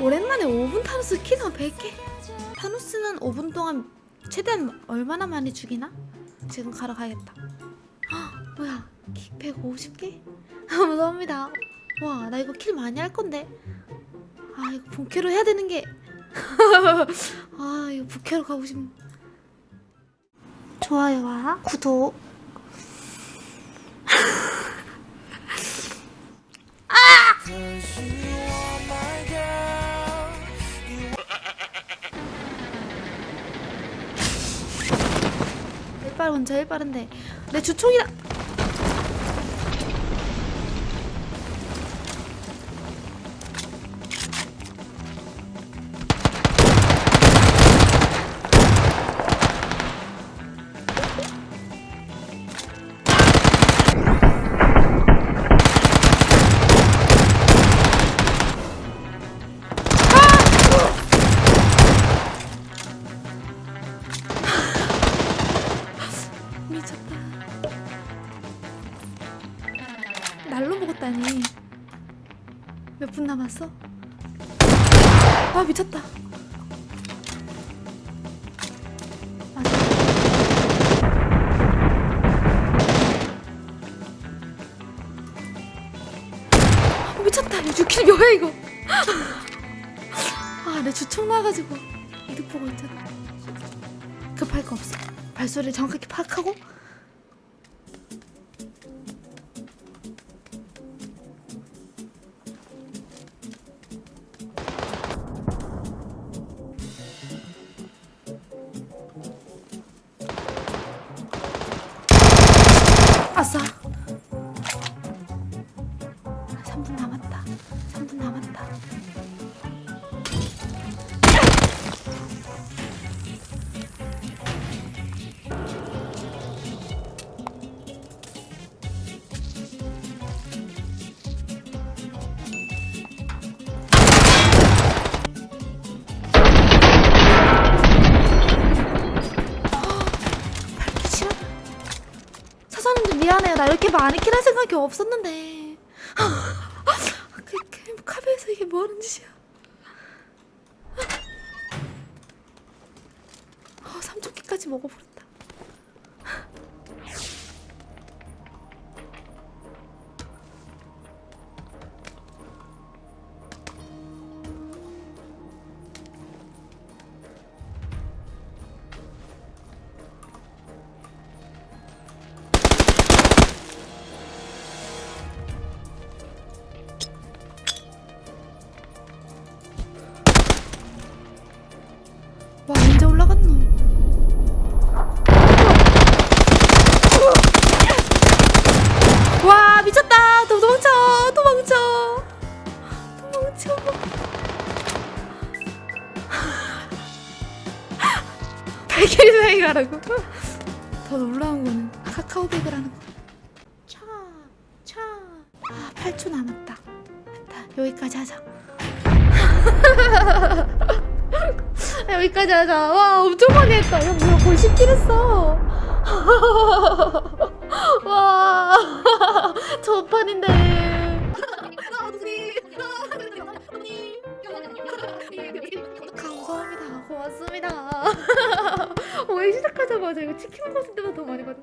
오랜만에 5분 타노스 키가 100개? 타노스는 5분 동안 최대한 얼마나 많이 죽이나? 지금 가러 가야겠다. 헉, 뭐야 키 150개? 무서웁니다. 와 나 이거 킬 많이 할 건데. 아 이거 본캐로 해야 되는 게. 아 이거 부캐로 가고 싶네. 좋아요와 구독 일발 먼저 일발인데. 내 주총이다 미쳤다 먹었다니. 몇 분 남았어? 아 미쳤다. 맞아 아, 미쳤다. 이거 6킬 뭐야 이거? 아내 주총 나가지고 이득 보고 있잖아. 급할 거 없어. 발소리를 정확하게 파악하고 아싸. 3분 남았다 나 이렇게 많이 킬 할 생각이 없었는데. 그, 그 카페에서 이게 뭐하는 짓이야? 어, 삼촌기까지 먹어버렸다 와 언제 올라갔노? 와 미쳤다. 도망쳐 도망쳐. 도망쳐. 발길이 가라고. 더 놀라운 거는 카카오백을 하는 거. 차 차. 아 8초 남았다. 여기까지 하자 여기까지 하자. 와, 엄청 많이 했다. 야, 뭐야, 거의 10킬 했어. 와, 저판인데. 감사합니다. 고맙습니다. 왜 시작하자마자 이거 치킨 먹었을 때보다 더 많이 받아.